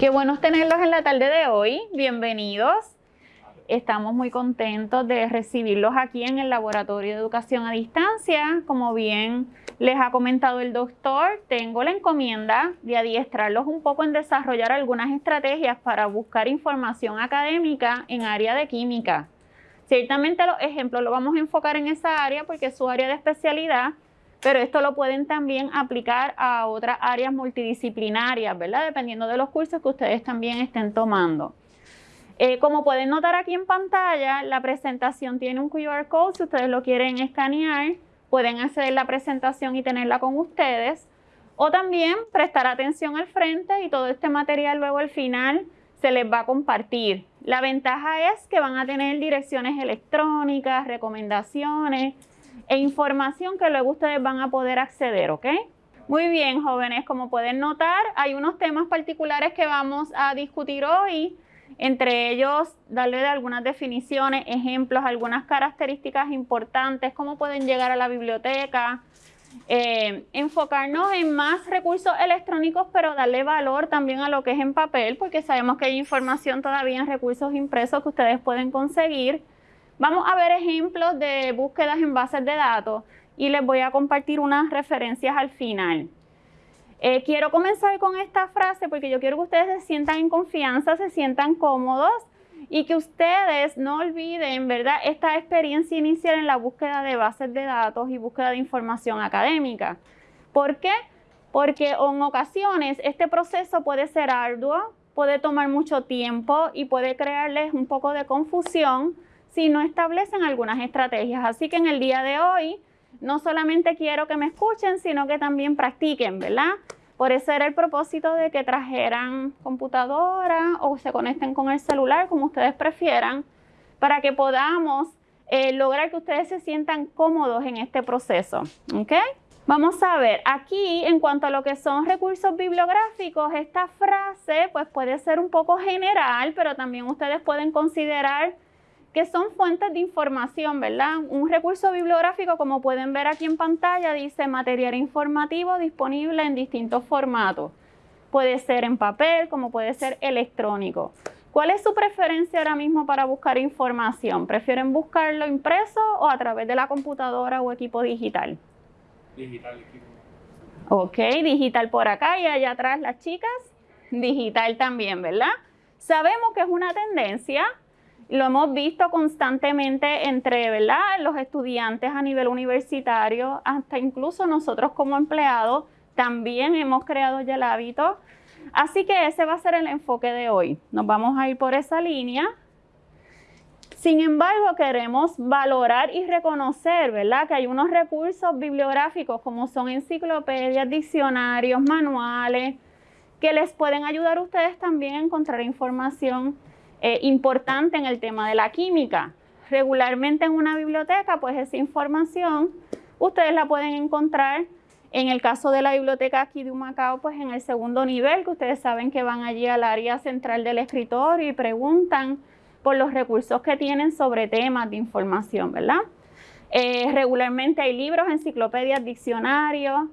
Qué bueno tenerlos en la tarde de hoy. Bienvenidos. Estamos muy contentos de recibirlos aquí en el Laboratorio de Educación a Distancia. Como bien les ha comentado el doctor, tengo la encomienda de adiestrarlos un poco en desarrollar algunas estrategias para buscar información académica en área de química. Ciertamente los ejemplos los vamos a enfocar en esa área porque es su área de especialidad, pero esto lo pueden también aplicar a otras áreas multidisciplinarias, ¿verdad? Dependiendo de los cursos que ustedes también estén tomando. Eh, como pueden notar aquí en pantalla, la presentación tiene un QR code. Si ustedes lo quieren escanear, pueden a la presentación y tenerla con ustedes. O también prestar atención al frente y todo este material luego al final se les va a compartir. La ventaja es que van a tener direcciones electrónicas, recomendaciones e información que luego ustedes van a poder acceder, ¿ok? Muy bien, jóvenes, como pueden notar, hay unos temas particulares que vamos a discutir hoy. Entre ellos, darle algunas definiciones, ejemplos, algunas características importantes, cómo pueden llegar a la biblioteca, eh, enfocarnos en más recursos electrónicos, pero darle valor también a lo que es en papel, porque sabemos que hay información todavía en recursos impresos que ustedes pueden conseguir. Vamos a ver ejemplos de búsquedas en bases de datos y les voy a compartir unas referencias al final. Eh, quiero comenzar con esta frase porque yo quiero que ustedes se sientan en confianza, se sientan cómodos y que ustedes no olviden, ¿verdad?, esta experiencia inicial en la búsqueda de bases de datos y búsqueda de información académica. ¿Por qué? Porque en ocasiones este proceso puede ser arduo, puede tomar mucho tiempo y puede crearles un poco de confusión si no establecen algunas estrategias. Así que en el día de hoy no solamente quiero que me escuchen, sino que también practiquen, ¿verdad? Por eso era el propósito de que trajeran computadora o se conecten con el celular, como ustedes prefieran, para que podamos eh, lograr que ustedes se sientan cómodos en este proceso. ¿Ok? Vamos a ver, aquí en cuanto a lo que son recursos bibliográficos, esta frase pues puede ser un poco general, pero también ustedes pueden considerar que son fuentes de información, ¿verdad? Un recurso bibliográfico, como pueden ver aquí en pantalla, dice material informativo disponible en distintos formatos. Puede ser en papel, como puede ser electrónico. ¿Cuál es su preferencia ahora mismo para buscar información? ¿Prefieren buscarlo impreso o a través de la computadora o equipo digital? Digital, equipo. Ok, digital por acá y allá atrás las chicas. Digital también, ¿verdad? Sabemos que es una tendencia, lo hemos visto constantemente entre los estudiantes a nivel universitario, hasta incluso nosotros como empleados también hemos creado ya el hábito. Así que ese va a ser el enfoque de hoy. Nos vamos a ir por esa línea. Sin embargo, queremos valorar y reconocer, ¿verdad? Que hay unos recursos bibliográficos como son enciclopedias, diccionarios, manuales, que les pueden ayudar a ustedes también a encontrar información eh, importante en el tema de la química. Regularmente en una biblioteca, pues esa información ustedes la pueden encontrar en el caso de la biblioteca aquí de Humacao, pues en el segundo nivel, que ustedes saben que van allí al área central del escritorio y preguntan por los recursos que tienen sobre temas de información, ¿verdad? Eh, regularmente hay libros, enciclopedias, diccionarios,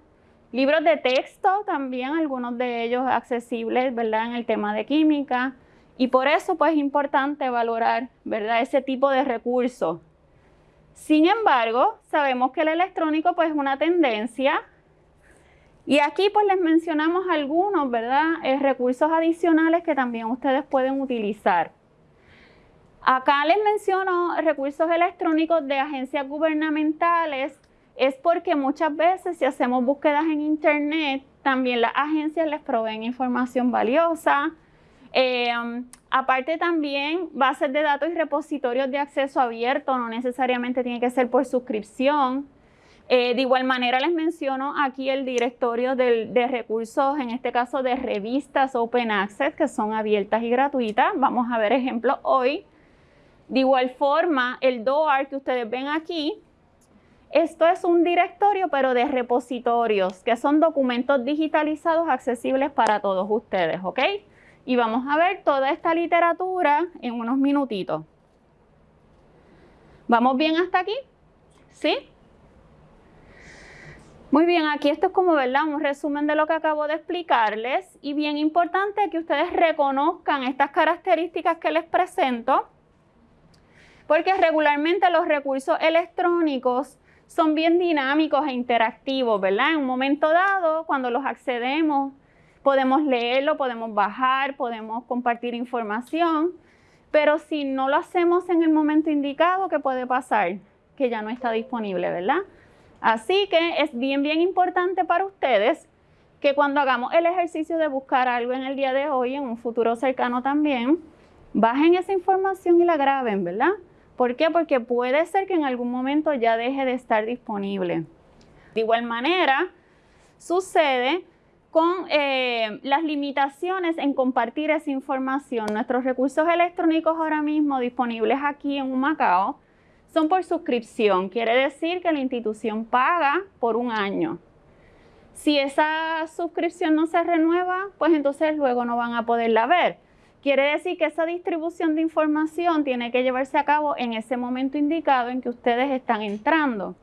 libros de texto también, algunos de ellos accesibles, ¿verdad? En el tema de química, y por eso pues es importante valorar, ¿verdad? Ese tipo de recursos. Sin embargo, sabemos que el electrónico pues es una tendencia y aquí pues les mencionamos algunos, ¿verdad? Eh, recursos adicionales que también ustedes pueden utilizar. Acá les menciono recursos electrónicos de agencias gubernamentales. Es porque muchas veces si hacemos búsquedas en internet, también las agencias les proveen información valiosa, eh, um, aparte también bases de datos y repositorios de acceso abierto, no necesariamente tiene que ser por suscripción. Eh, de igual manera les menciono aquí el directorio de, recursos, en este caso de revistas Open Access, que son abiertas y gratuitas. Vamos a ver ejemplos hoy. De igual forma, el DOAR que ustedes ven aquí, esto es un directorio, pero de repositorios, que son documentos digitalizados accesibles para todos ustedes, ¿ok? Y vamos a ver toda esta literatura en unos minutitos. ¿Vamos bien hasta aquí? ¿Sí? Muy bien, aquí esto es como, ¿verdad? Un resumen de lo que acabo de explicarles y bien importante que ustedes reconozcan estas características que les presento porque regularmente los recursos electrónicos son bien dinámicos e interactivos, ¿verdad? En un momento dado, cuando los accedemos, podemos leerlo, podemos bajar, podemos compartir información, pero si no lo hacemos en el momento indicado, ¿qué puede pasar? Que ya no está disponible, ¿verdad? Así que es bien, bien importante para ustedes que cuando hagamos el ejercicio de buscar algo en el día de hoy, en un futuro cercano también, bajen esa información y la graben, ¿verdad? ¿Por qué? Porque puede ser que en algún momento ya deje de estar disponible. De igual manera, sucede con eh, las limitaciones en compartir esa información. Nuestros recursos electrónicos ahora mismo disponibles aquí en Humacao son por suscripción. Quiere decir que la institución paga por un año. Si esa suscripción no se renueva, pues entonces luego no van a poderla ver. Quiere decir que esa distribución de información tiene que llevarse a cabo en ese momento indicado en que ustedes están entrando.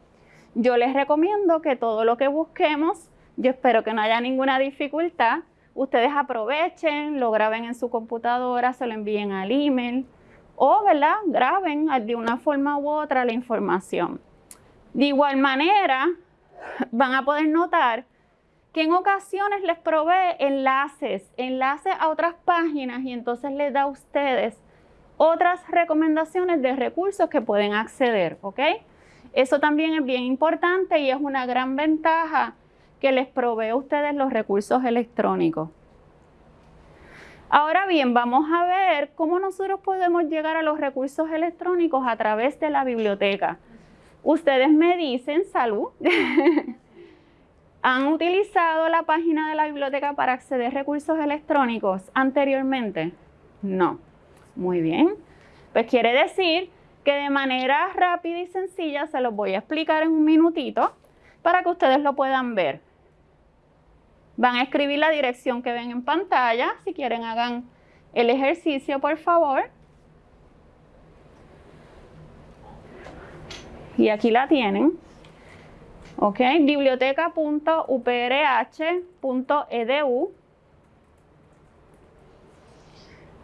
Yo les recomiendo que todo lo que busquemos, yo espero que no haya ninguna dificultad, ustedes aprovechen, lo graben en su computadora, se lo envíen al email, o ¿verdad? graben de una forma u otra la información. De igual manera, van a poder notar que en ocasiones les provee enlaces, enlaces a otras páginas y entonces les da a ustedes otras recomendaciones de recursos que pueden acceder, ¿ok? Eso también es bien importante y es una gran ventaja que les provee a ustedes los recursos electrónicos. Ahora bien, vamos a ver cómo nosotros podemos llegar a los recursos electrónicos a través de la biblioteca. Ustedes me dicen, salud, ¿han utilizado la página de la biblioteca para acceder a recursos electrónicos anteriormente? No. Muy bien. Pues quiere decir que de manera rápida y sencilla se los voy a explicar en un minutito para que ustedes lo puedan ver. Van a escribir la dirección que ven en pantalla. Si quieren hagan el ejercicio, por favor. Y aquí la tienen. ¿Ok? Biblioteca.uprh.edu.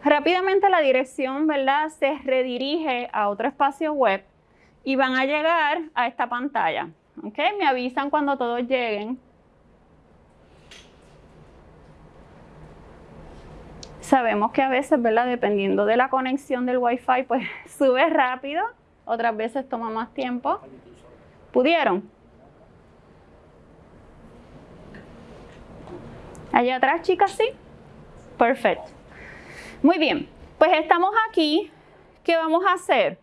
Rápidamente la dirección, ¿verdad? Se redirige a otro espacio web y van a llegar a esta pantalla. ¿Ok? Me avisan cuando todos lleguen. Sabemos que a veces, ¿verdad? Dependiendo de la conexión del Wi-Fi, pues sube rápido, otras veces toma más tiempo. ¿Pudieron? Allá atrás, chicas, sí. Perfecto. Muy bien, pues estamos aquí. ¿Qué vamos a hacer?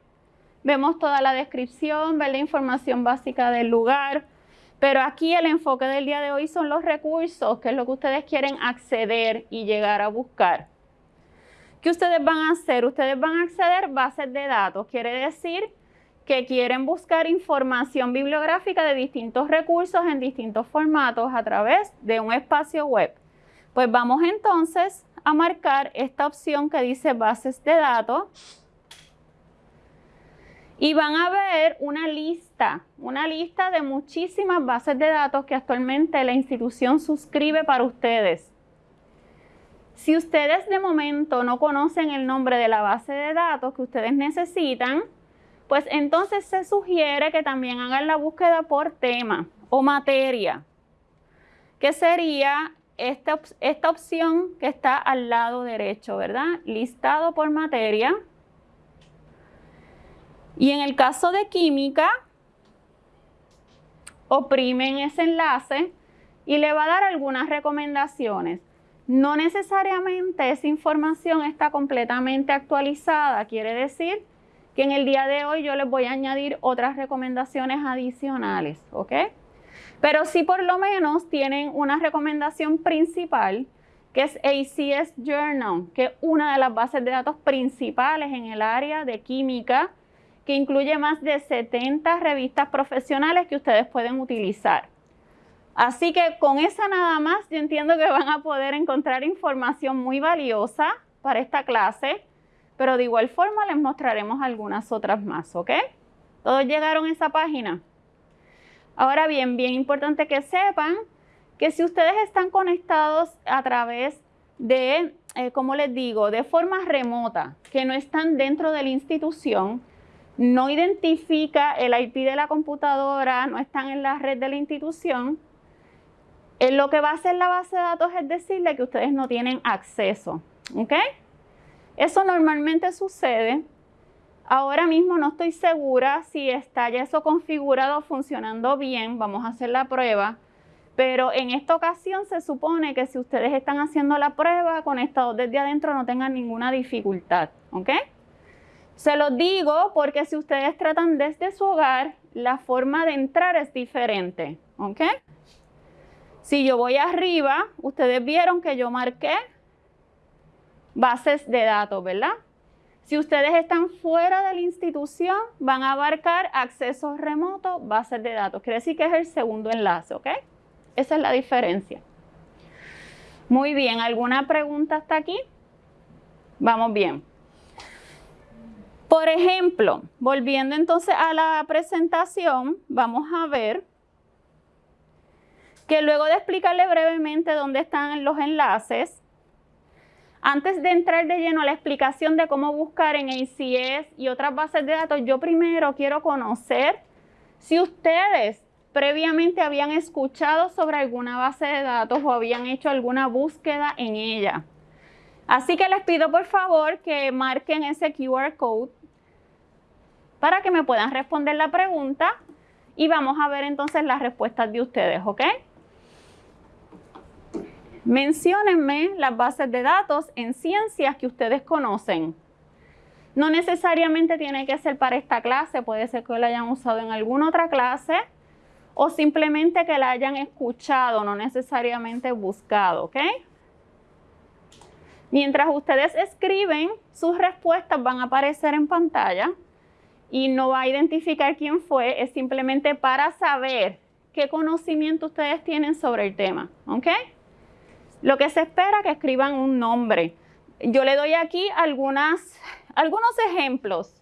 Vemos toda la descripción, ver la información básica del lugar, pero aquí el enfoque del día de hoy son los recursos, que es lo que ustedes quieren acceder y llegar a buscar. ¿Qué ustedes van a hacer? Ustedes van a acceder a bases de datos. Quiere decir que quieren buscar información bibliográfica de distintos recursos en distintos formatos a través de un espacio web. Pues vamos entonces a marcar esta opción que dice bases de datos y van a ver una lista, una lista de muchísimas bases de datos que actualmente la institución suscribe para ustedes. Si ustedes de momento no conocen el nombre de la base de datos que ustedes necesitan, pues entonces se sugiere que también hagan la búsqueda por tema o materia, que sería esta, esta opción que está al lado derecho, ¿verdad? Listado por materia. Y en el caso de química, oprimen ese enlace y le va a dar algunas recomendaciones. No necesariamente esa información está completamente actualizada, quiere decir que en el día de hoy yo les voy a añadir otras recomendaciones adicionales, ¿ok? Pero sí por lo menos tienen una recomendación principal que es ACS Journal, que es una de las bases de datos principales en el área de química, que incluye más de 70 revistas profesionales que ustedes pueden utilizar. Así que con esa nada más, yo entiendo que van a poder encontrar información muy valiosa para esta clase, pero de igual forma les mostraremos algunas otras más, ¿ok? ¿Todos llegaron a esa página? Ahora bien, bien importante que sepan que si ustedes están conectados a través de, eh, como les digo, de forma remota, que no están dentro de la institución, no identifica el IP de la computadora, no están en la red de la institución, en lo que va a hacer la base de datos es decirle que ustedes no tienen acceso. ¿Ok? Eso normalmente sucede. Ahora mismo no estoy segura si está ya eso configurado funcionando bien. Vamos a hacer la prueba. Pero en esta ocasión se supone que si ustedes están haciendo la prueba conectados desde adentro no tengan ninguna dificultad. ¿Ok? Se los digo porque si ustedes tratan desde su hogar, la forma de entrar es diferente. ¿Ok? Si yo voy arriba, ustedes vieron que yo marqué bases de datos, ¿verdad? Si ustedes están fuera de la institución, van a abarcar accesos remotos, bases de datos. Quiere decir que es el segundo enlace, ¿ok? Esa es la diferencia. Muy bien, ¿alguna pregunta hasta aquí? Vamos bien. Por ejemplo, volviendo entonces a la presentación, vamos a ver que luego de explicarle brevemente dónde están los enlaces, antes de entrar de lleno a la explicación de cómo buscar en ACS y otras bases de datos, yo primero quiero conocer si ustedes previamente habían escuchado sobre alguna base de datos o habían hecho alguna búsqueda en ella. Así que les pido por favor que marquen ese QR code para que me puedan responder la pregunta y vamos a ver entonces las respuestas de ustedes, ¿ok? Menciónenme las bases de datos en ciencias que ustedes conocen. No necesariamente tiene que ser para esta clase, puede ser que la hayan usado en alguna otra clase o simplemente que la hayan escuchado, no necesariamente buscado, ¿ok? Mientras ustedes escriben, sus respuestas van a aparecer en pantalla y no va a identificar quién fue, es simplemente para saber qué conocimiento ustedes tienen sobre el tema, ¿ok? Lo que se espera es que escriban un nombre. Yo le doy aquí algunas, algunos ejemplos,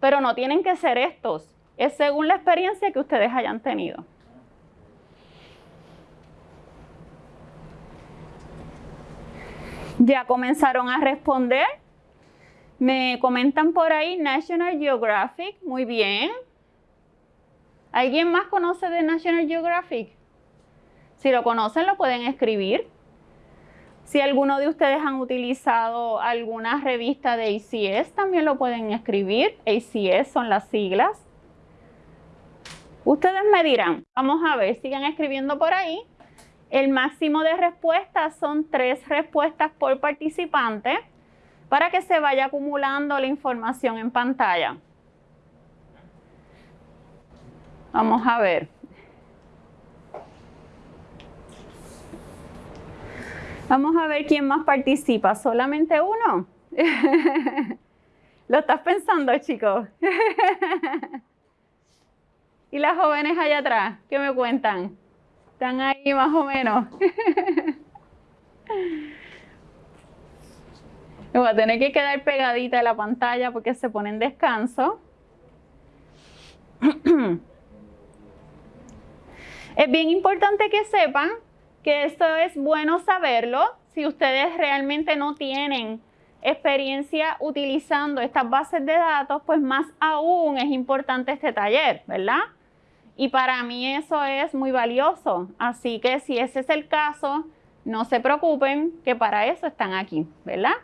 pero no tienen que ser estos. Es según la experiencia que ustedes hayan tenido. Ya comenzaron a responder. Me comentan por ahí National Geographic. Muy bien. ¿Alguien más conoce de National Geographic? Si lo conocen, lo pueden escribir. Si alguno de ustedes han utilizado alguna revista de ACS, también lo pueden escribir. ACS son las siglas. Ustedes me dirán, vamos a ver, sigan escribiendo por ahí. El máximo de respuestas son tres respuestas por participante para que se vaya acumulando la información en pantalla. Vamos a ver. Vamos a ver quién más participa. ¿Solamente uno? ¿Lo estás pensando, chicos? ¿Y las jóvenes allá atrás? ¿Qué me cuentan? ¿Están ahí más o menos? Me voy a tener que quedar pegadita a la pantalla porque se pone en descanso. Es bien importante que sepan que esto es bueno saberlo si ustedes realmente no tienen experiencia utilizando estas bases de datos, pues más aún es importante este taller, ¿verdad? Y para mí eso es muy valioso. Así que si ese es el caso, no se preocupen que para eso están aquí, ¿verdad?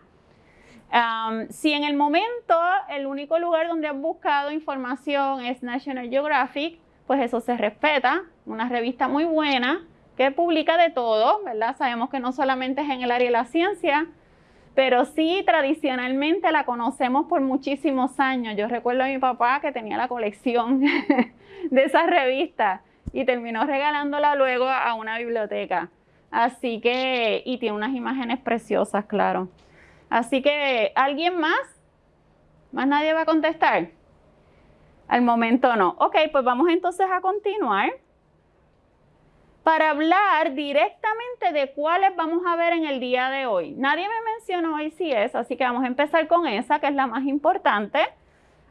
si en el momento el único lugar donde han buscado información es National Geographic, pues eso se respeta, una revista muy buena, que publica de todo, ¿verdad? Sabemos que no solamente es en el área de la ciencia, pero sí tradicionalmente la conocemos por muchísimos años. Yo recuerdo a mi papá que tenía la colección de esa revista y terminó regalándola luego a una biblioteca. Así que, y tiene unas imágenes preciosas, claro. Así que, ¿alguien más? ¿Más nadie va a contestar? Al momento no. Ok, pues vamos entonces a continuar para hablar directamente de cuáles vamos a ver en el día de hoy. Nadie me mencionó ICS, así que vamos a empezar con esa, que es la más importante.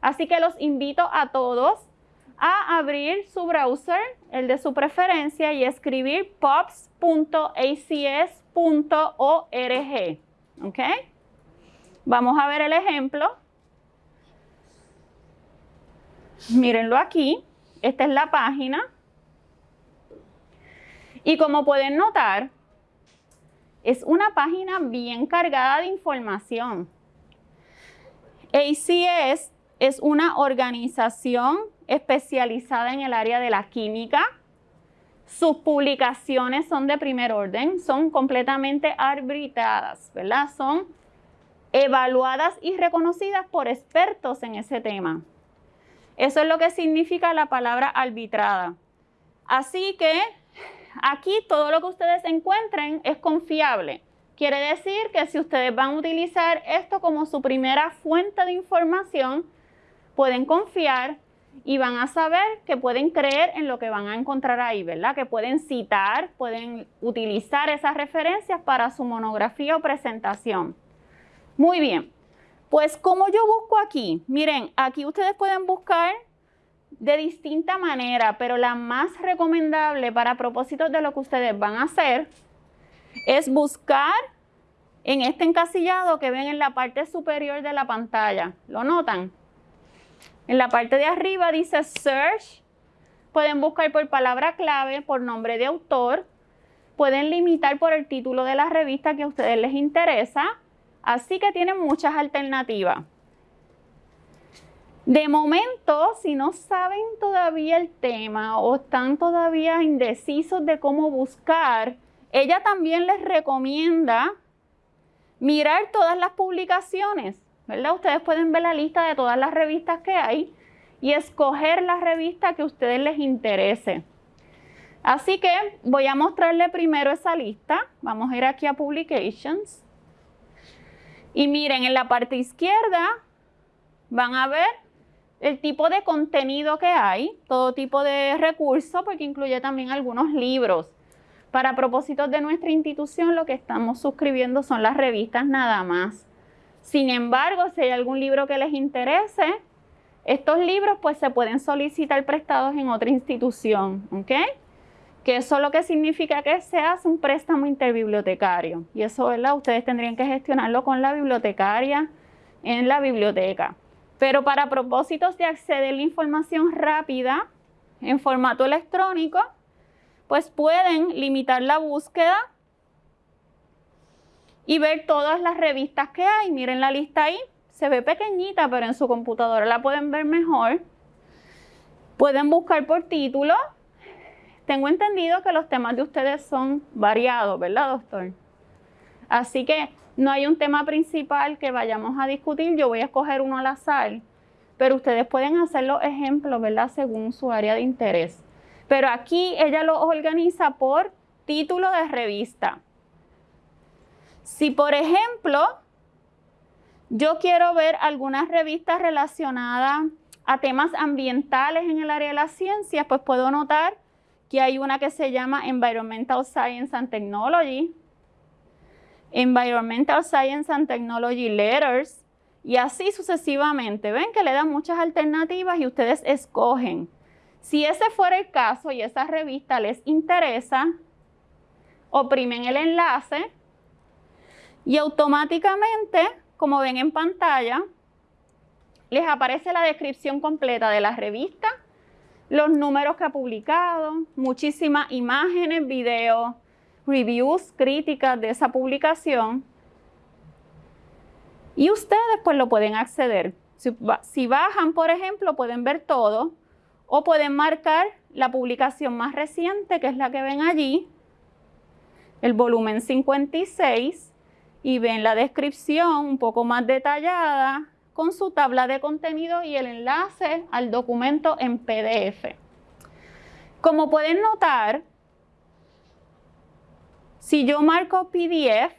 Así que los invito a todos a abrir su browser, el de su preferencia, y escribir pops.acs.org. ¿Ok? Vamos a ver el ejemplo. Mírenlo aquí. Esta es la página. Y como pueden notar, es una página bien cargada de información. ACS es una organización especializada en el área de la química. Sus publicaciones son de primer orden, son completamente arbitradas, ¿verdad? Son evaluadas y reconocidas por expertos en ese tema. Eso es lo que significa la palabra arbitrada. Así que aquí todo lo que ustedes encuentren es confiable. Quiere decir que si ustedes van a utilizar esto como su primera fuente de información, pueden confiar y van a saber que pueden creer en lo que van a encontrar ahí, ¿verdad? Que pueden citar, pueden utilizar esas referencias para su monografía o presentación. Muy bien, pues como yo busco aquí, miren, aquí ustedes pueden buscar de distinta manera, pero la más recomendable para propósitos de lo que ustedes van a hacer es buscar en este encasillado que ven en la parte superior de la pantalla. ¿Lo notan? En la parte de arriba dice Search. Pueden buscar por palabra clave, por nombre de autor. Pueden limitar por el título de la revista que a ustedes les interesa. Así que tienen muchas alternativas. De momento, si no saben todavía el tema o están todavía indecisos de cómo buscar, ella también les recomienda mirar todas las publicaciones ¿verdad? Ustedes pueden ver la lista de todas las revistas que hay y escoger la revista que a ustedes les interese. Así que voy a mostrarle primero esa lista. Vamos a ir aquí a Publications. Y miren, en la parte izquierda van a ver el tipo de contenido que hay, todo tipo de recursos, porque incluye también algunos libros. Para propósitos de nuestra institución, lo que estamos suscribiendo son las revistas nada más. Sin embargo, si hay algún libro que les interese, estos libros pues se pueden solicitar prestados en otra institución, ¿ok? Que eso lo que significa que se hace un préstamo interbibliotecario. Y eso, ¿verdad? Ustedes tendrían que gestionarlo con la bibliotecaria en la biblioteca. Pero para propósitos de acceder a la información rápida en formato electrónico, pues pueden limitar la búsqueda y ver todas las revistas que hay. Miren la lista ahí, se ve pequeñita, pero en su computadora la pueden ver mejor. Pueden buscar por título. Tengo entendido que los temas de ustedes son variados, ¿verdad, doctor? Así que no hay un tema principal que vayamos a discutir. Yo voy a escoger uno al azar, pero ustedes pueden hacer los ejemplos, ¿verdad? Según su área de interés. Pero aquí ella lo organiza por título de revista. Si, por ejemplo, yo quiero ver algunas revistas relacionadas a temas ambientales en el área de las ciencias, pues puedo notar que hay una que se llama Environmental Science and Technology, Environmental Science and Technology Letters, y así sucesivamente. Ven que le dan muchas alternativas y ustedes escogen. Si ese fuera el caso y esa revista les interesa, oprimen el enlace y automáticamente, como ven en pantalla, les aparece la descripción completa de la revista, los números que ha publicado, muchísimas imágenes, videos, reviews, críticas de esa publicación. Y ustedes pues lo pueden acceder. Si, si bajan, por ejemplo, pueden ver todo o pueden marcar la publicación más reciente, que es la que ven allí, el volumen 56, y ven la descripción un poco más detallada con su tabla de contenido y el enlace al documento en PDF. Como pueden notar, si yo marco PDF,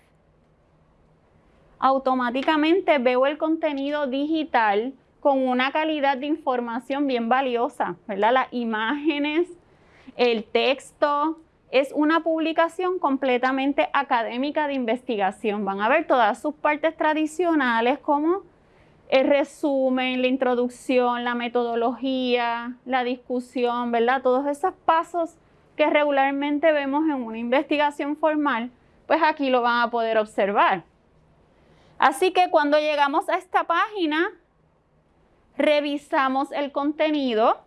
automáticamente veo el contenido digital con una calidad de información bien valiosa, ¿verdad? Las imágenes, el texto, es una publicación completamente académica de investigación. Van a ver todas sus partes tradicionales como el resumen, la introducción, la metodología, la discusión, ¿verdad? Todos esos pasos que regularmente vemos en una investigación formal, pues aquí lo van a poder observar. Así que cuando llegamos a esta página, revisamos el contenido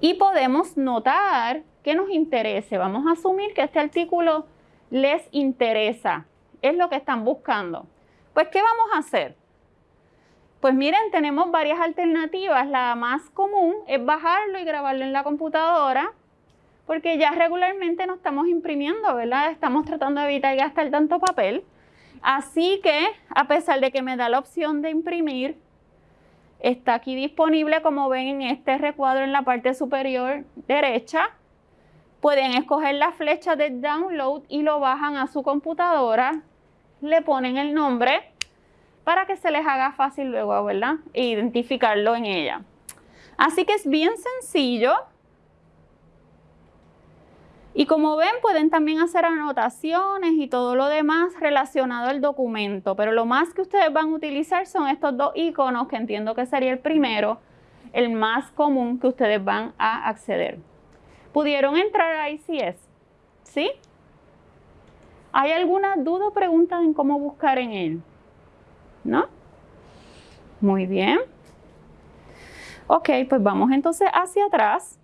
y podemos notar que nos interese. Vamos a asumir que este artículo les interesa, es lo que están buscando. Pues, ¿qué vamos a hacer? Pues miren, tenemos varias alternativas. La más común es bajarlo y grabarlo en la computadora, porque ya regularmente no estamos imprimiendo, ¿verdad? Estamos tratando de evitar gastar tanto papel. Así que, a pesar de que me da la opción de imprimir, está aquí disponible, como ven en este recuadro en la parte superior derecha. Pueden escoger la flecha de download y lo bajan a su computadora, le ponen el nombre para que se les haga fácil luego, ¿verdad? Identificarlo en ella. Así que es bien sencillo. Y como ven, pueden también hacer anotaciones y todo lo demás relacionado al documento, pero lo más que ustedes van a utilizar son estos dos iconos, que entiendo que sería el primero, el más común que ustedes van a acceder. ¿Pudieron entrar a ICS? ¿Sí? ¿Hay alguna duda o pregunta en cómo buscar en él? ¿No? Muy bien. Ok, pues vamos entonces hacia atrás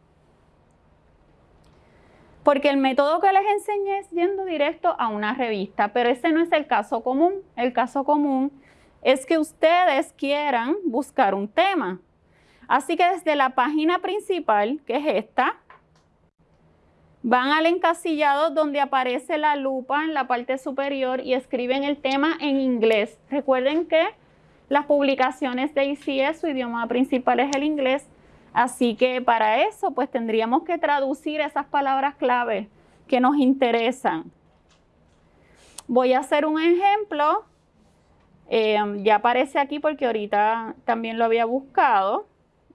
porque el método que les enseñé es yendo directo a una revista, pero ese no es el caso común. El caso común es que ustedes quieran buscar un tema. Así que desde la página principal, que es esta, van al encasillado donde aparece la lupa en la parte superior y escriben el tema en inglés. Recuerden que las publicaciones de ICS, su idioma principal es el inglés, Así que para eso pues tendríamos que traducir esas palabras clave que nos interesan. Voy a hacer un ejemplo. Eh, ya aparece aquí porque ahorita también lo había buscado.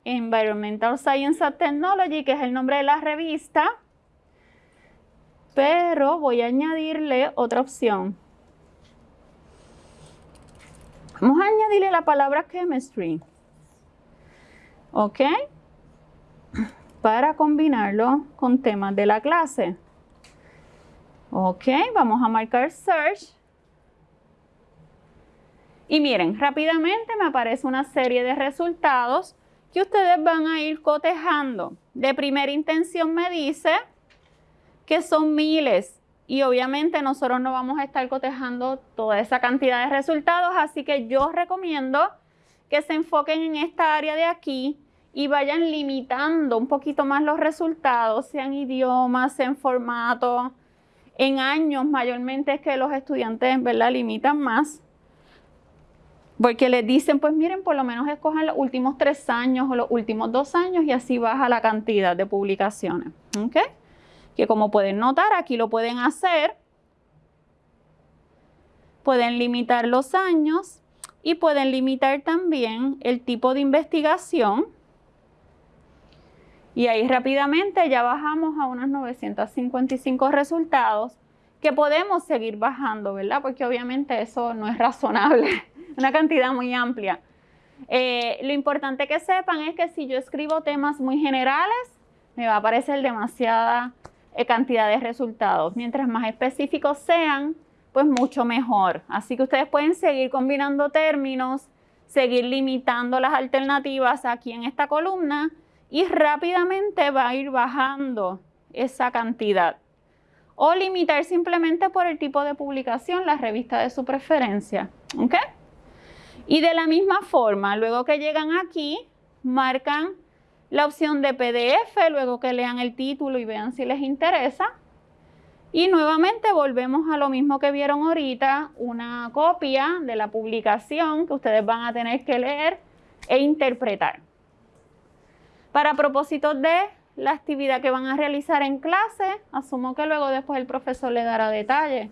Environmental Science and Technology, que es el nombre de la revista. Pero voy a añadirle otra opción. Vamos a añadirle la palabra chemistry. ¿Ok? para combinarlo con temas de la clase. Ok, vamos a marcar Search. Y miren, rápidamente me aparece una serie de resultados que ustedes van a ir cotejando. De primera intención me dice que son miles y obviamente nosotros no vamos a estar cotejando toda esa cantidad de resultados, así que yo recomiendo que se enfoquen en esta área de aquí y vayan limitando un poquito más los resultados, sean idiomas, sean formato. En años mayormente es que los estudiantes ¿verdad? limitan más. Porque les dicen, pues miren, por lo menos escojan los últimos tres años o los últimos dos años y así baja la cantidad de publicaciones. ¿Ok? Que como pueden notar, aquí lo pueden hacer. Pueden limitar los años y pueden limitar también el tipo de investigación y ahí rápidamente ya bajamos a unos 955 resultados que podemos seguir bajando, ¿verdad? Porque obviamente eso no es razonable, una cantidad muy amplia. Eh, lo importante que sepan es que si yo escribo temas muy generales, me va a aparecer demasiada cantidad de resultados. Mientras más específicos sean, pues mucho mejor. Así que ustedes pueden seguir combinando términos, seguir limitando las alternativas aquí en esta columna y rápidamente va a ir bajando esa cantidad. O limitar simplemente por el tipo de publicación la revista de su preferencia. ¿Ok? Y de la misma forma, luego que llegan aquí, marcan la opción de PDF, luego que lean el título y vean si les interesa. Y nuevamente volvemos a lo mismo que vieron ahorita, una copia de la publicación que ustedes van a tener que leer e interpretar. Para propósitos de la actividad que van a realizar en clase, asumo que luego después el profesor le dará detalles,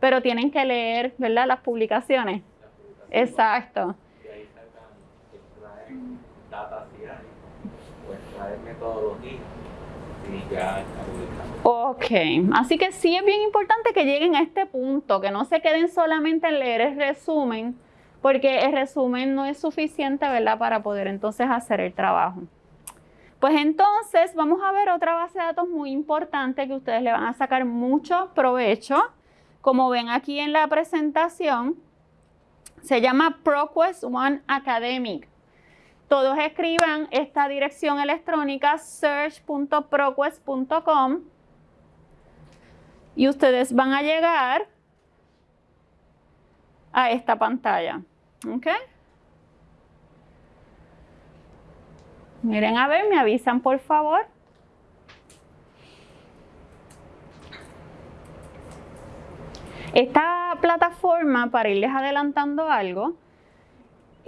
pero tienen que leer, ¿verdad? Las publicaciones. Exacto. Y ahí sacan, data si hay, Ok, así que sí es bien importante que lleguen a este punto, que no se queden solamente en leer el resumen, porque el resumen no es suficiente, ¿verdad? Para poder entonces hacer el trabajo. Pues entonces vamos a ver otra base de datos muy importante que ustedes le van a sacar mucho provecho. Como ven aquí en la presentación, se llama ProQuest One Academic. Todos escriban esta dirección electrónica search.proquest.com y ustedes van a llegar a esta pantalla. ¿Ok? Miren a ver, me avisan por favor. Esta plataforma, para irles adelantando algo,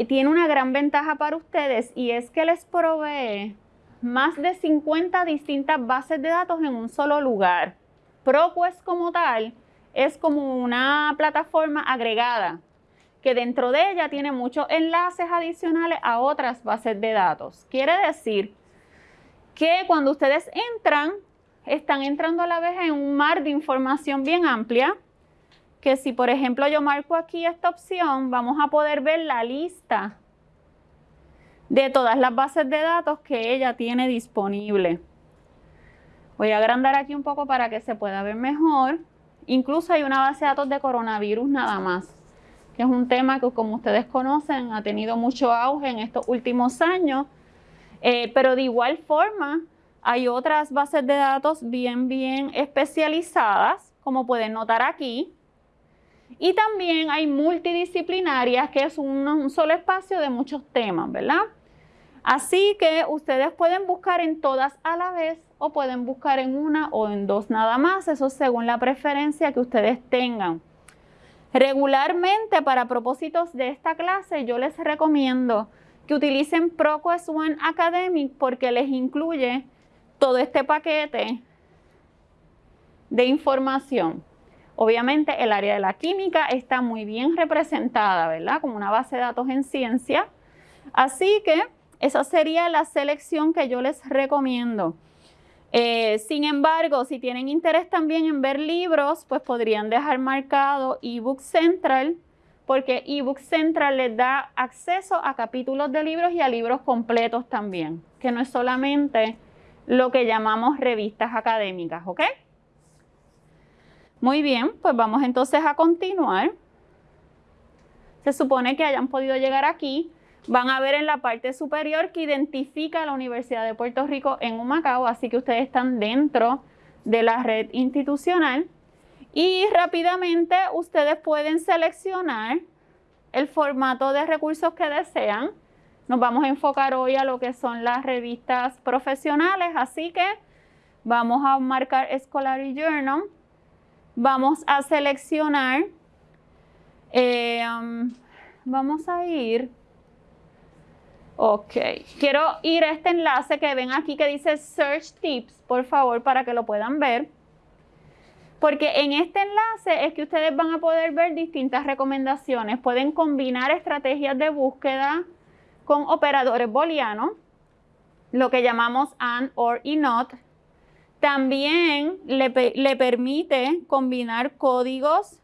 tiene una gran ventaja para ustedes y es que les provee más de 50 distintas bases de datos en un solo lugar. ProQuest como tal es como una plataforma agregada que dentro de ella tiene muchos enlaces adicionales a otras bases de datos. Quiere decir que cuando ustedes entran, están entrando a la vez en un mar de información bien amplia, que si por ejemplo yo marco aquí esta opción, vamos a poder ver la lista de todas las bases de datos que ella tiene disponible. Voy a agrandar aquí un poco para que se pueda ver mejor. Incluso hay una base de datos de coronavirus nada más que es un tema que como ustedes conocen ha tenido mucho auge en estos últimos años, eh, pero de igual forma hay otras bases de datos bien, bien especializadas, como pueden notar aquí, y también hay multidisciplinarias, que es un, solo espacio de muchos temas, ¿verdad? Así que ustedes pueden buscar en todas a la vez o pueden buscar en una o en dos nada más, eso según la preferencia que ustedes tengan. Regularmente, para propósitos de esta clase, yo les recomiendo que utilicen ProQuest One Academic porque les incluye todo este paquete de información. Obviamente el área de la química está muy bien representada, ¿verdad? Como una base de datos en ciencia. Así que esa sería la selección que yo les recomiendo. Eh, sin embargo, si tienen interés también en ver libros, pues podrían dejar marcado eBook Central, porque eBook Central les da acceso a capítulos de libros y a libros completos también, que no es solamente lo que llamamos revistas académicas, ¿ok? Muy bien, pues vamos entonces a continuar. Se supone que hayan podido llegar aquí van a ver en la parte superior que identifica la Universidad de Puerto Rico en Humacao, así que ustedes están dentro de la red institucional. Y rápidamente ustedes pueden seleccionar el formato de recursos que desean. Nos vamos a enfocar hoy a lo que son las revistas profesionales, así que vamos a marcar Scholarly Journal. Vamos a seleccionar, eh, um, vamos a ir Ok, quiero ir a este enlace que ven aquí que dice Search Tips, por favor, para que lo puedan ver. Porque en este enlace es que ustedes van a poder ver distintas recomendaciones. Pueden combinar estrategias de búsqueda con operadores booleanos, lo que llamamos AND, OR y NOT. También le, permite combinar códigos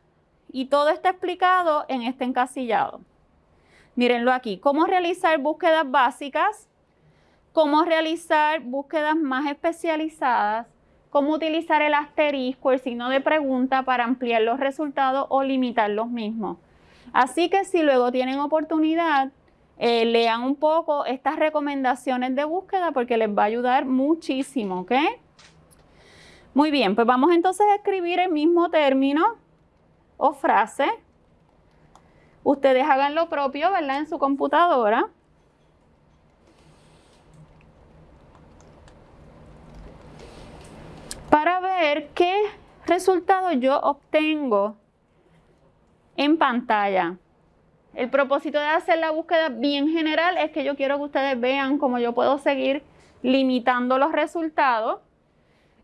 y todo está explicado en este encasillado. Mírenlo aquí, cómo realizar búsquedas básicas, cómo realizar búsquedas más especializadas, cómo utilizar el asterisco, el signo de pregunta para ampliar los resultados o limitar los mismos. Así que si luego tienen oportunidad, eh, lean un poco estas recomendaciones de búsqueda porque les va a ayudar muchísimo, ¿ok? Muy bien, pues vamos entonces a escribir el mismo término o frase Ustedes hagan lo propio, ¿verdad? En su computadora. Para ver qué resultado yo obtengo en pantalla. El propósito de hacer la búsqueda bien general es que yo quiero que ustedes vean cómo yo puedo seguir limitando los resultados.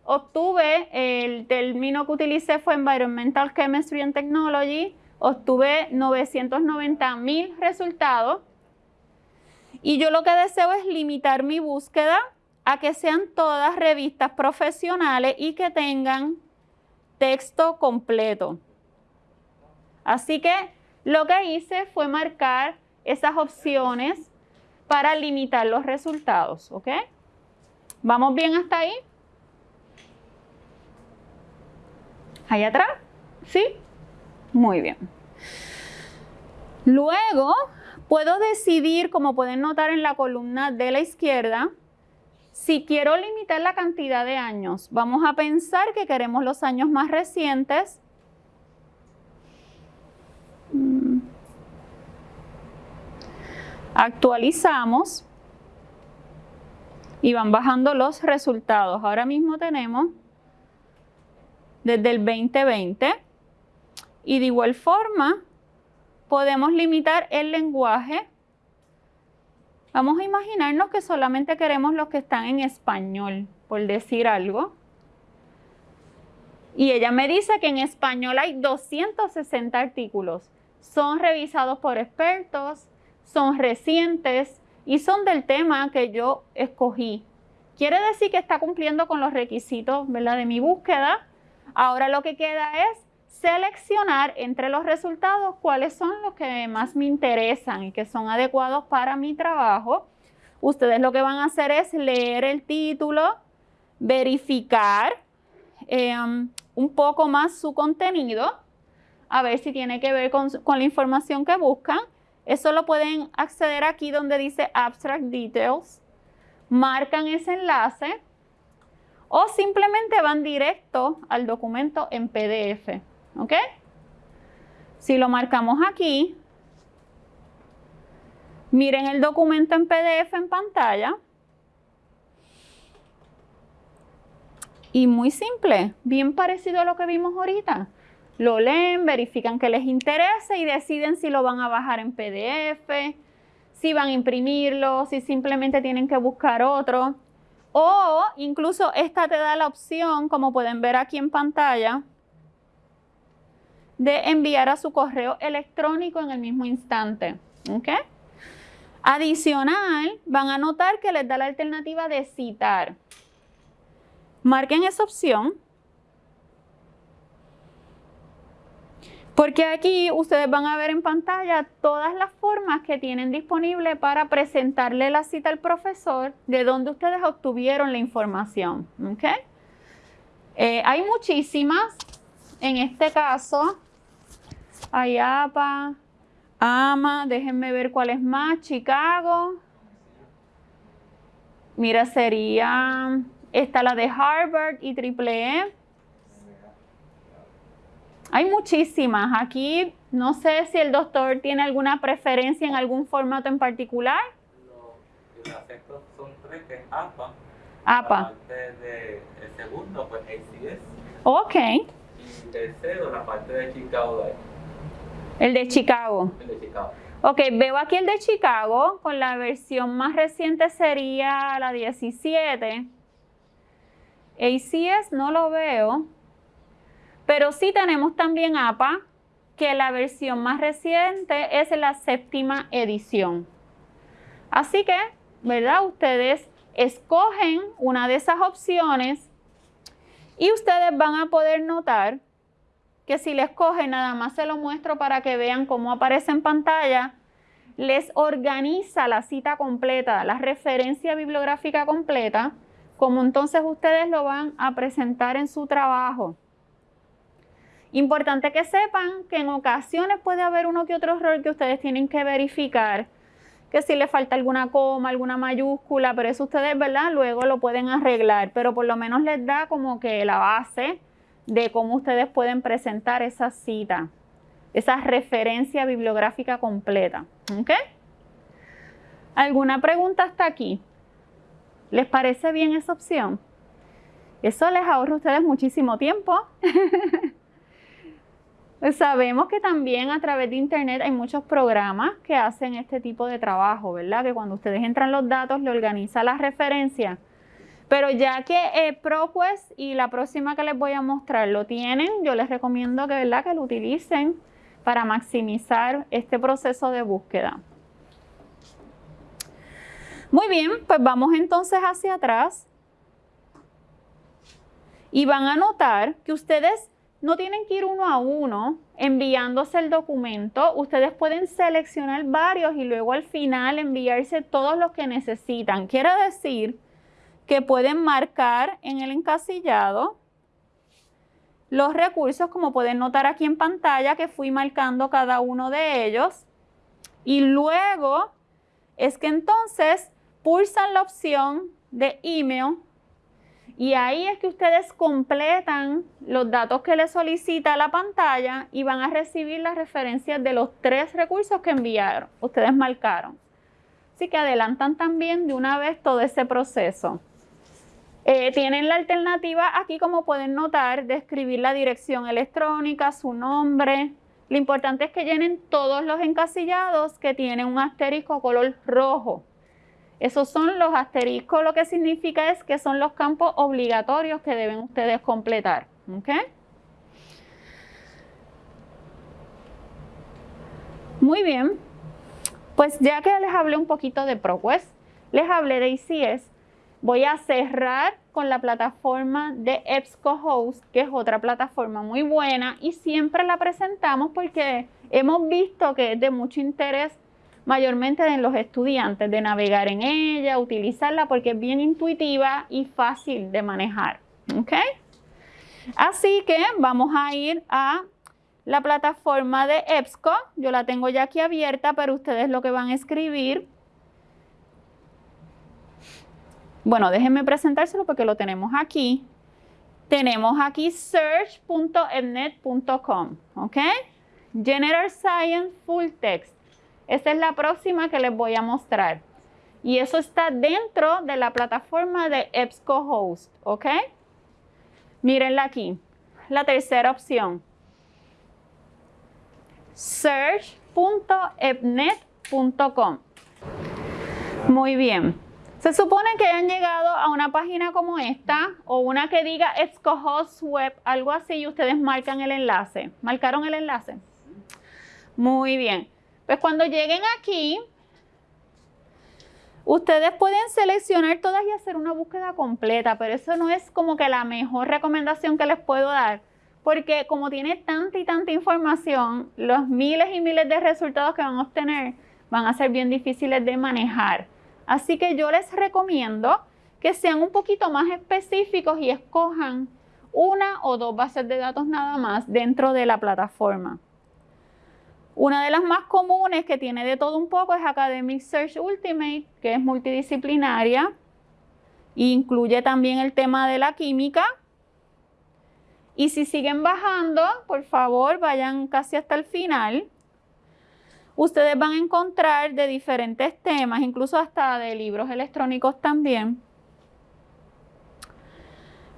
Obtuve, el término que utilicé fue Environmental Chemistry and Technology obtuve 990 mil resultados y yo lo que deseo es limitar mi búsqueda a que sean todas revistas profesionales y que tengan texto completo. Así que lo que hice fue marcar esas opciones para limitar los resultados, ¿ok? ¿Vamos bien hasta ahí? ¿Ahí atrás? ¿Sí? Muy bien. Luego, puedo decidir, como pueden notar en la columna de la izquierda, si quiero limitar la cantidad de años. Vamos a pensar que queremos los años más recientes. Mm. Actualizamos y van bajando los resultados. Ahora mismo tenemos desde el 2020 y de igual forma podemos limitar el lenguaje. Vamos a imaginarnos que solamente queremos los que están en español, por decir algo. Y ella me dice que en español hay 260 artículos. Son revisados por expertos, son recientes y son del tema que yo escogí. Quiere decir que está cumpliendo con los requisitos de mi búsqueda. Ahora lo que queda es seleccionar entre los resultados cuáles son los que más me interesan y que son adecuados para mi trabajo. Ustedes lo que van a hacer es leer el título, verificar em, un poco más su contenido, a ver si tiene que ver con, con la información que buscan. Eso lo pueden acceder aquí donde dice Abstract Details. Marcan ese enlace o simplemente van directo al documento en PDF. ¿Ok? Si lo marcamos aquí, miren el documento en PDF en pantalla. Y muy simple, bien parecido a lo que vimos ahorita. Lo leen, verifican que les interesa y deciden si lo van a bajar en PDF, si van a imprimirlo, si simplemente tienen que buscar otro. O incluso esta te da la opción, como pueden ver aquí en pantalla, de enviar a su correo electrónico en el mismo instante. ¿ok? Adicional, van a notar que les da la alternativa de citar. Marquen esa opción. Porque aquí ustedes van a ver en pantalla todas las formas que tienen disponible para presentarle la cita al profesor de donde ustedes obtuvieron la información. Eh, hay muchísimas. En este caso, Ayapa, AMA, déjenme ver cuál es más, Chicago. Mira, sería, esta la de Harvard y Triple E. Hay muchísimas. Aquí no sé si el doctor tiene alguna preferencia en algún formato en particular. Los son tres, que es APA. APA. La parte de, el segundo, pues ACS. Ok. Y tercero, la parte de Chicago. El de Chicago. El de Chicago. Ok, veo aquí el de Chicago, con la versión más reciente sería la 17. ACS no lo veo, pero sí tenemos también APA, que la versión más reciente es la séptima edición. Así que, ¿verdad? Ustedes escogen una de esas opciones y ustedes van a poder notar que si les coge, nada más se lo muestro para que vean cómo aparece en pantalla, les organiza la cita completa, la referencia bibliográfica completa, como entonces ustedes lo van a presentar en su trabajo. Importante que sepan que en ocasiones puede haber uno que otro error que ustedes tienen que verificar, que si le falta alguna coma, alguna mayúscula, pero eso ustedes, ¿verdad? Luego lo pueden arreglar, pero por lo menos les da como que la base de cómo ustedes pueden presentar esa cita, esa referencia bibliográfica completa. ¿Ok? ¿Alguna pregunta hasta aquí? ¿Les parece bien esa opción? Eso les ahorra a ustedes muchísimo tiempo. Sabemos que también a través de Internet hay muchos programas que hacen este tipo de trabajo, ¿verdad? Que cuando ustedes entran los datos, le organiza la referencia pero ya que eh, ProQuest y la próxima que les voy a mostrar lo tienen, yo les recomiendo que, ¿verdad? que lo utilicen para maximizar este proceso de búsqueda. Muy bien, pues vamos entonces hacia atrás y van a notar que ustedes no tienen que ir uno a uno enviándose el documento. Ustedes pueden seleccionar varios y luego al final enviarse todos los que necesitan. Quiere decir que pueden marcar en el encasillado los recursos, como pueden notar aquí en pantalla, que fui marcando cada uno de ellos. Y luego es que entonces pulsan la opción de email y ahí es que ustedes completan los datos que les solicita la pantalla y van a recibir las referencias de los tres recursos que enviaron, ustedes marcaron. Así que adelantan también de una vez todo ese proceso. Eh, tienen la alternativa aquí, como pueden notar, de escribir la dirección electrónica, su nombre. Lo importante es que llenen todos los encasillados que tienen un asterisco color rojo. Esos son los asteriscos, lo que significa es que son los campos obligatorios que deben ustedes completar. Muy bien, pues ya que les hablé un poquito de ProQuest, les hablé de ICS, voy a cerrar con la plataforma de EBSCOhost, que es otra plataforma muy buena y siempre la presentamos porque hemos visto que es de mucho interés mayormente en los estudiantes, de navegar en ella, utilizarla porque es bien intuitiva y fácil de manejar. Así que vamos a ir a la plataforma de EBSCO. Yo la tengo ya aquí abierta, pero ustedes lo que van a escribir. Bueno, déjenme presentárselo porque lo tenemos aquí. Tenemos aquí search.ebnet.com, ¿ok? General Science Full Text. Esta es la próxima que les voy a mostrar. Y eso está dentro de la plataforma de EBSCOhost, ¿ok? Mírenla aquí. La tercera opción. search.ebnet.com. Muy bien. Se supone que hayan llegado a una página como esta o una que diga EBSCOhost Web, algo así, y ustedes marcan el enlace. ¿Marcaron el enlace? Muy bien. Pues cuando lleguen aquí, ustedes pueden seleccionar todas y hacer una búsqueda completa, pero eso no es como que la mejor recomendación que les puedo dar, porque como tiene tanta y tanta información, los miles y miles de resultados que van a obtener van a ser bien difíciles de manejar. Así que yo les recomiendo que sean un poquito más específicos y escojan una o dos bases de datos nada más dentro de la plataforma. Una de las más comunes que tiene de todo un poco es Academic Search Ultimate, que es multidisciplinaria. Incluye también el tema de la química. Y si siguen bajando, por favor, vayan casi hasta el final. Ustedes van a encontrar de diferentes temas, incluso hasta de libros electrónicos también.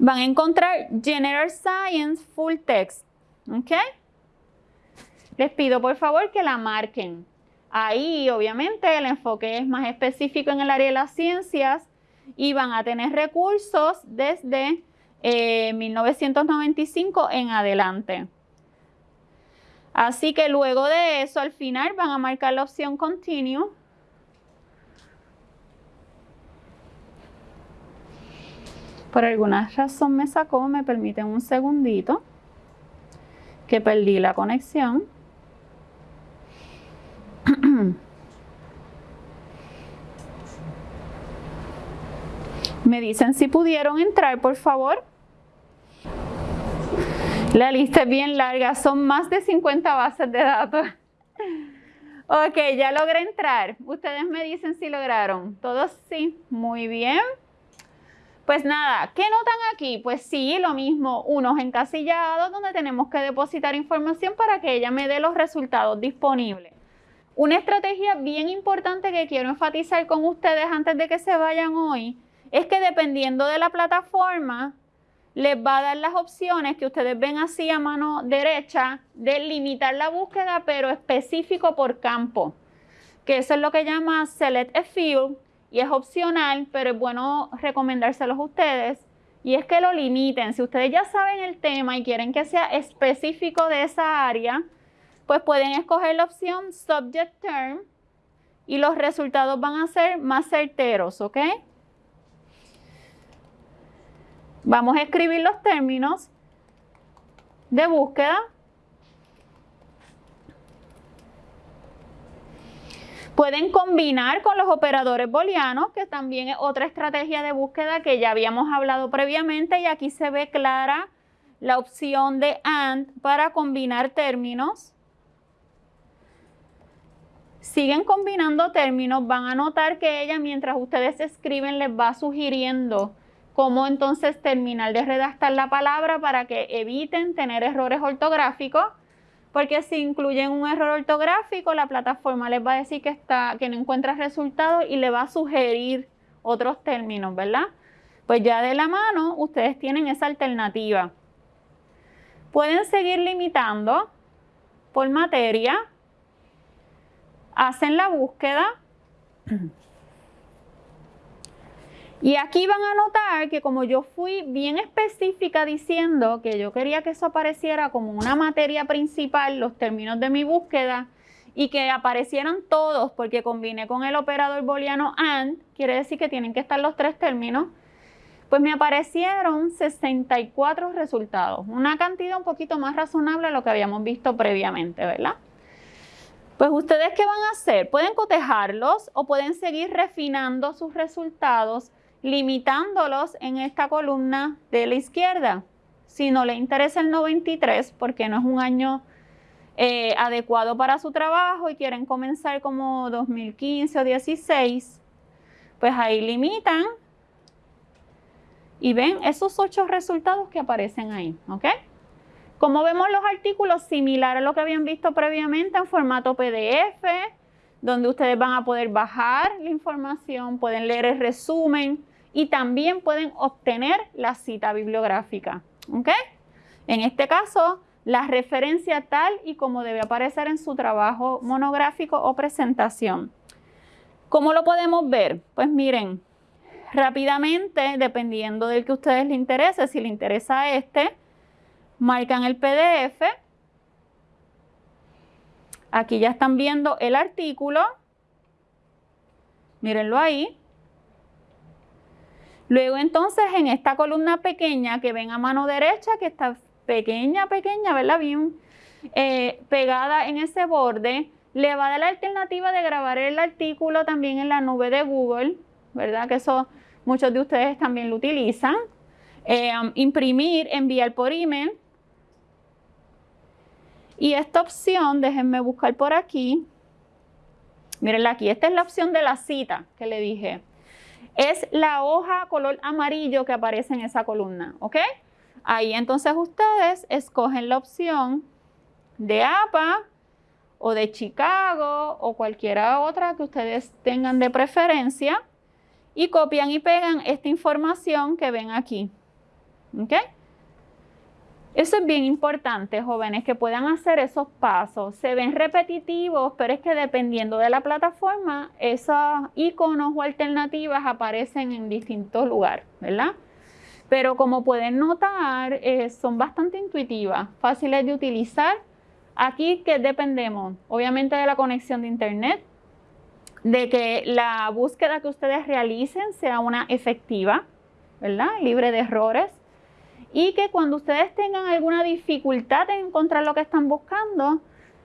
Van a encontrar General Science Full Text. ¿ok?, les pido por favor que la marquen. Ahí obviamente el enfoque es más específico en el área de las ciencias y van a tener recursos desde 1995 eh, en adelante. Así que luego de eso, al final van a marcar la opción Continue. Por alguna razón me sacó, me permiten un segundito, que perdí la conexión. Me dicen si pudieron entrar, por favor. La lista es bien larga, son más de 50 bases de datos. Ok, ya logré entrar. Ustedes me dicen si lograron. ¿Todos sí? Muy bien. Pues nada, ¿qué notan aquí? Pues sí, lo mismo, unos encasillados donde tenemos que depositar información para que ella me dé los resultados disponibles. Una estrategia bien importante que quiero enfatizar con ustedes antes de que se vayan hoy es que dependiendo de la plataforma, les va a dar las opciones que ustedes ven así a mano derecha de limitar la búsqueda, pero específico por campo, que eso es lo que llama Select a Field y es opcional, pero es bueno recomendárselos a ustedes. Y es que lo limiten. Si ustedes ya saben el tema y quieren que sea específico de esa área, pues pueden escoger la opción Subject Term y los resultados van a ser más certeros, ¿ok? Vamos a escribir los términos. de búsqueda. Pueden combinar con los operadores booleanos, que también es otra estrategia de búsqueda que ya habíamos hablado previamente y aquí se ve clara la opción de AND para combinar términos. Siguen combinando términos, van a notar que ella mientras ustedes escriben les va sugiriendo cómo entonces terminar de redactar la palabra para que eviten tener errores ortográficos porque si incluyen un error ortográfico, la plataforma les va a decir que, no encuentra resultados y le va a sugerir otros términos, ¿verdad? Pues ya de la mano ustedes tienen esa alternativa. Pueden seguir limitando por materia, hacen la búsqueda y aquí van a notar que como yo fui bien específica diciendo que yo quería que eso apareciera como una materia principal, los términos de mi búsqueda, y que aparecieran todos porque combiné con el operador booleano AND, quiere decir que tienen que estar los tres términos, pues me aparecieron 64 resultados, una cantidad un poquito más razonable a lo que habíamos visto previamente, ¿verdad? Pues ustedes qué van a hacer? Pueden cotejarlos o pueden seguir refinando sus resultados limitándolos en esta columna de la izquierda. Si no le interesa el 93 porque no es un año eh, adecuado para su trabajo y quieren comenzar como 2015 o 16, pues ahí limitan y ven esos ocho resultados que aparecen ahí, ¿ok? Como vemos los artículos similar a lo que habían visto previamente en formato PDF, donde ustedes van a poder bajar la información, pueden leer el resumen, y también pueden obtener la cita bibliográfica. En este caso, la referencia tal y como debe aparecer en su trabajo monográfico o presentación. ¿Cómo lo podemos ver? Pues miren, rápidamente, dependiendo del que a ustedes les interese, si les interesa este, marcan el PDF. Aquí ya están viendo el artículo. Mírenlo ahí. Luego entonces en esta columna pequeña que ven a mano derecha, que está pequeña, pequeña, ¿verdad? Bien eh, pegada en ese borde, le va a dar la alternativa de grabar el artículo también en la nube de Google, ¿verdad? Que eso muchos de ustedes también lo utilizan. Eh, imprimir, enviar por email. Y esta opción, déjenme buscar por aquí. Mírenla aquí, esta es la opción de la cita que le dije es la hoja color amarillo que aparece en esa columna, ¿ok? Ahí entonces ustedes escogen la opción de APA o de Chicago o cualquiera otra que ustedes tengan de preferencia y copian y pegan esta información que ven aquí, ¿ok? Eso es bien importante, jóvenes, que puedan hacer esos pasos. Se ven repetitivos, pero es que dependiendo de la plataforma, esos iconos o alternativas aparecen en distintos lugares, ¿verdad? Pero como pueden notar, eh, son bastante intuitivas, fáciles de utilizar. Aquí, ¿qué dependemos? Obviamente de la conexión de Internet, de que la búsqueda que ustedes realicen sea una efectiva, ¿verdad? Libre de errores y que cuando ustedes tengan alguna dificultad en encontrar lo que están buscando,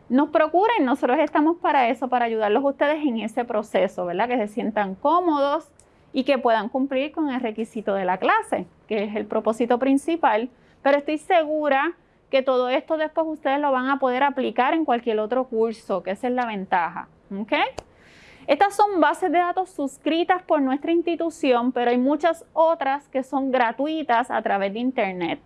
nos procuren, nosotros estamos para eso, para ayudarlos ustedes en ese proceso, ¿verdad? Que se sientan cómodos y que puedan cumplir con el requisito de la clase, que es el propósito principal, pero estoy segura que todo esto después ustedes lo van a poder aplicar en cualquier otro curso, que esa es la ventaja, ¿ok? Estas son bases de datos suscritas por nuestra institución, pero hay muchas otras que son gratuitas a través de Internet.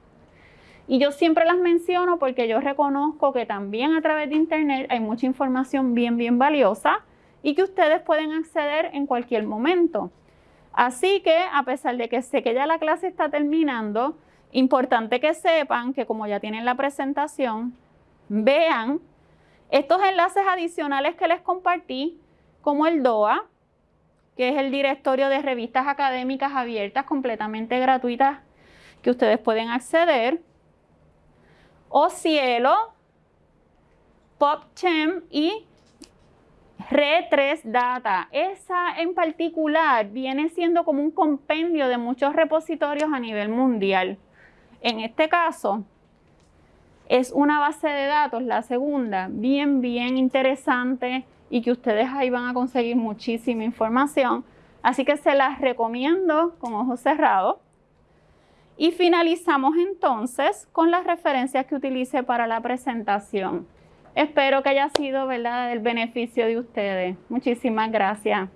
Y yo siempre las menciono porque yo reconozco que también a través de Internet hay mucha información bien, bien valiosa y que ustedes pueden acceder en cualquier momento. Así que a pesar de que sé que ya la clase está terminando, importante que sepan que como ya tienen la presentación, vean estos enlaces adicionales que les compartí como el DOA, que es el directorio de revistas académicas abiertas completamente gratuitas que ustedes pueden acceder, o Cielo, PopChem y Red3 Data. Esa en particular viene siendo como un compendio de muchos repositorios a nivel mundial. En este caso, Es una base de datos, la segunda, bien, bien interesante y que ustedes ahí van a conseguir muchísima información. Así que se las recomiendo con ojos cerrados. Y finalizamos entonces con las referencias que utilice para la presentación. Espero que haya sido ¿verdad? del beneficio de ustedes. Muchísimas gracias.